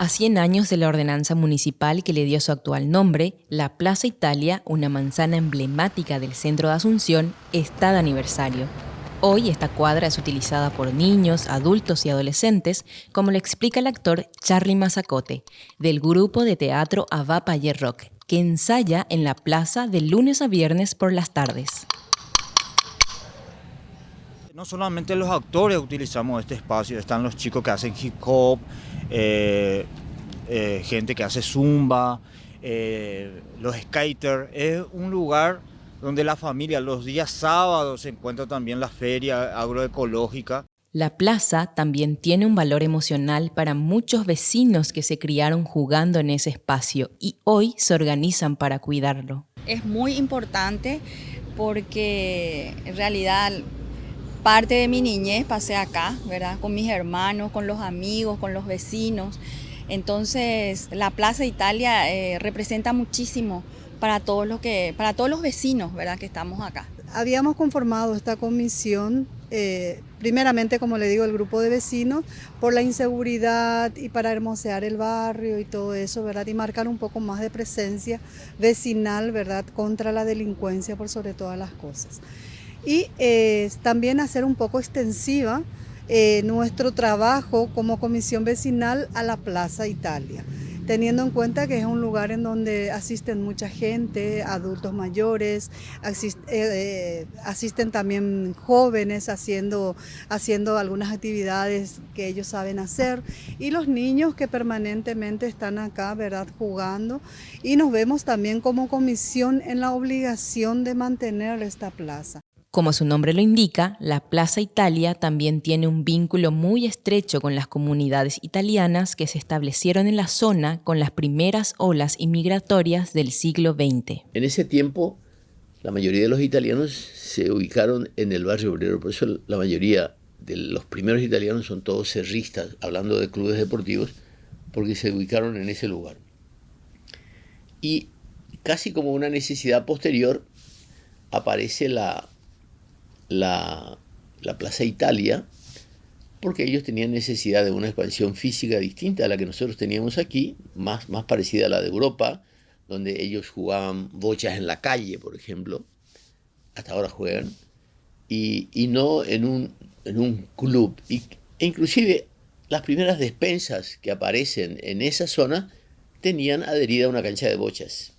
A 100 años de la ordenanza municipal que le dio su actual nombre, la Plaza Italia, una manzana emblemática del centro de Asunción, está de aniversario. Hoy esta cuadra es utilizada por niños, adultos y adolescentes, como lo explica el actor Charlie Mazacote, del grupo de teatro Avapayer Rock, que ensaya en la plaza de lunes a viernes por las tardes. No solamente los actores utilizamos este espacio, están los chicos que hacen hip hop, eh, eh, gente que hace zumba, eh, los skaters. Es un lugar donde la familia los días sábados se encuentra también la feria agroecológica. La plaza también tiene un valor emocional para muchos vecinos que se criaron jugando en ese espacio y hoy se organizan para cuidarlo. Es muy importante porque en realidad parte de mi niñez pasé acá, ¿verdad? Con mis hermanos, con los amigos, con los vecinos. Entonces, la Plaza Italia eh, representa muchísimo para todos los que, para todos los vecinos, ¿verdad? Que estamos acá. Habíamos conformado esta comisión, eh, primeramente, como le digo, el grupo de vecinos, por la inseguridad y para hermosear el barrio y todo eso, ¿verdad? Y marcar un poco más de presencia vecinal, ¿verdad? Contra la delincuencia por sobre todas las cosas y eh, también hacer un poco extensiva eh, nuestro trabajo como comisión vecinal a la Plaza Italia, teniendo en cuenta que es un lugar en donde asisten mucha gente, adultos mayores, eh, asisten también jóvenes haciendo, haciendo algunas actividades que ellos saben hacer y los niños que permanentemente están acá, ¿verdad?, jugando y nos vemos también como comisión en la obligación de mantener esta plaza. Como su nombre lo indica, la Plaza Italia también tiene un vínculo muy estrecho con las comunidades italianas que se establecieron en la zona con las primeras olas inmigratorias del siglo XX. En ese tiempo, la mayoría de los italianos se ubicaron en el barrio obrero, por eso la mayoría de los primeros italianos son todos cerristas, hablando de clubes deportivos, porque se ubicaron en ese lugar. Y casi como una necesidad posterior aparece la la, Plaza Italia, porque ellos tenían necesidad de una expansión física distinta a la que nosotros teníamos aquí, más, más parecida a la de Europa, donde ellos jugaban bochas en la calle, por ejemplo, hasta ahora juegan, y, no en un, en un club. Y, e inclusive las primeras despensas que aparecen en esa zona tenían adherida una cancha de bochas.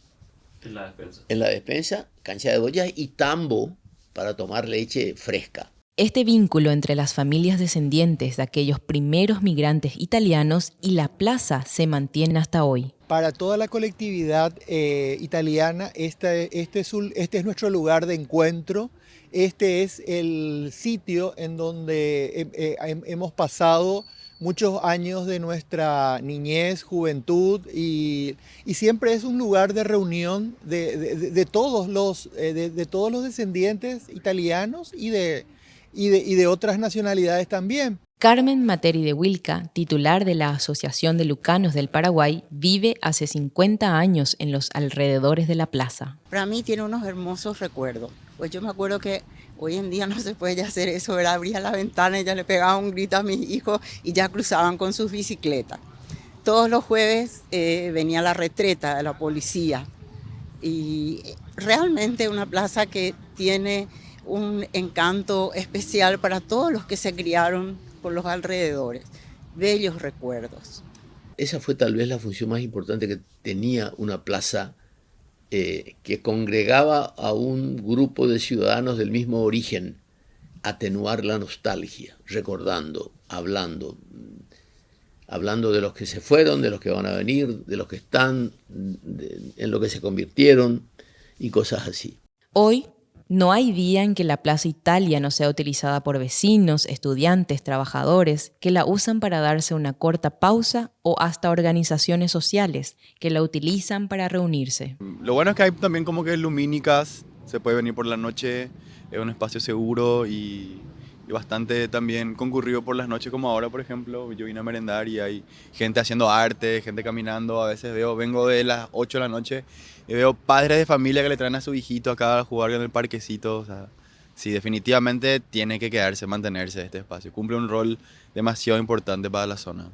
En la despensa. En la despensa, cancha de bochas y tambo para tomar leche fresca. Este vínculo entre las familias descendientes de aquellos primeros migrantes italianos y la plaza se mantiene hasta hoy. Para toda la colectividad eh, italiana, este, este, es este es nuestro lugar de encuentro, este es el sitio en donde eh, eh, hemos pasado muchos años de nuestra niñez, juventud y, siempre es un lugar de reunión de, todos, los, eh, de, todos los descendientes italianos y de, y de otras nacionalidades también. Carmen Materi de Wilca, titular de la Asociación de Lucanos del Paraguay, vive hace 50 años en los alrededores de la plaza. Para mí tiene unos hermosos recuerdos. Pues yo me acuerdo que hoy en día no se puede ya hacer eso, ¿verdad? abría la ventana y ya le pegaba un grito a mis hijos y ya cruzaban con sus bicicletas. Todos los jueves eh, venía la retreta de la policía y realmente una plaza que tiene un encanto especial para todos los que se criaron por los alrededores. Bellos recuerdos. Esa fue tal vez la función más importante que tenía una plaza eh, que congregaba a un grupo de ciudadanos del mismo origen, atenuar la nostalgia, recordando, hablando, hablando de los que se fueron, de los que van a venir, de los que están, en lo que se convirtieron y cosas así. Hoy no hay día en que la Plaza Italia no sea utilizada por vecinos, estudiantes, trabajadores, que la usan para darse una corta pausa o hasta organizaciones sociales que la utilizan para reunirse. Lo bueno es que hay también como que lumínicas, se puede venir por la noche, es un espacio seguro bastante también concurrido por las noches como ahora, por ejemplo. Yo vine a merendar y hay gente haciendo arte, gente caminando, a veces veo, vengo de las 8 de la noche y veo padres de familia que le traen a su hijito acá a jugar en el parquecito. O sí, definitivamente tiene que quedarse, mantenerse este espacio. Cumple un rol demasiado importante para la zona.